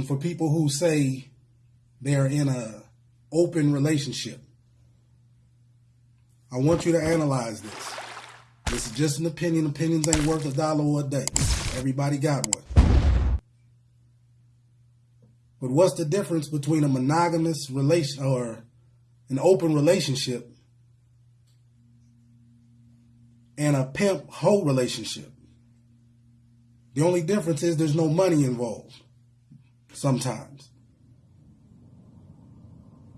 for people who say they're in a open relationship. I want you to analyze this. This is just an opinion. Opinions ain't worth a dollar a day. Everybody got one. But what's the difference between a monogamous relation or an open relationship and a pimp hoe relationship? The only difference is there's no money involved sometimes.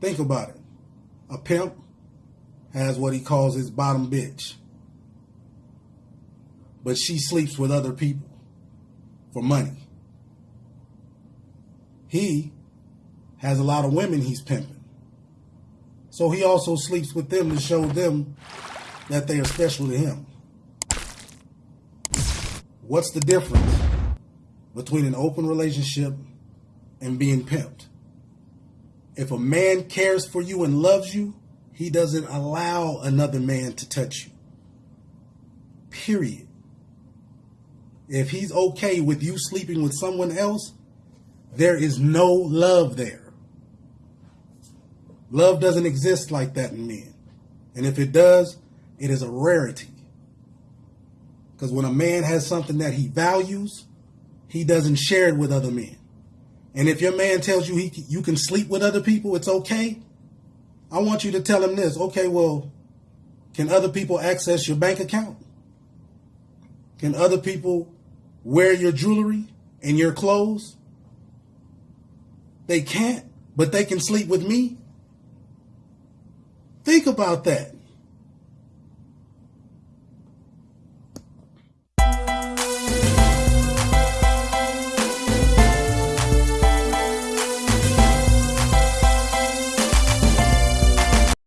Think about it. A pimp has what he calls his bottom bitch. But she sleeps with other people for money. He has a lot of women he's pimping. So he also sleeps with them to show them that they are special to him. What's the difference between an open relationship and being pimped? If a man cares for you and loves you, he doesn't allow another man to touch you. Period. If he's okay with you sleeping with someone else, there is no love there. Love doesn't exist like that in men. And if it does, it is a rarity. Because when a man has something that he values, he doesn't share it with other men. And if your man tells you he you can sleep with other people, it's okay. I want you to tell him this. Okay, well, can other people access your bank account? Can other people wear your jewelry and your clothes? They can't, but they can sleep with me. Think about that.